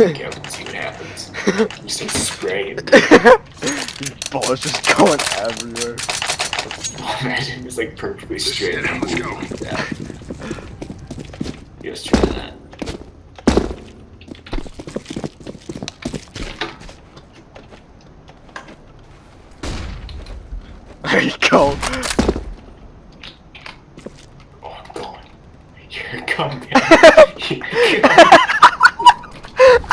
Okay, we'll see what happens. You start spraying. Balls just going everywhere. Oh, Imagine it's like perfectly straight. Shit, let's go. That. Let's try that. There you go. Oh, I'm going. You're coming. You're coming.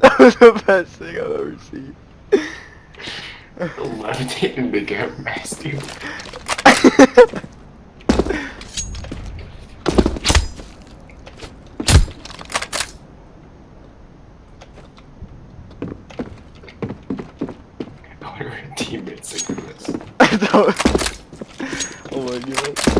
that was the best thing I've ever seen. Levitating big air nasty. I wonder if teammates like this. I don't. Oh my god.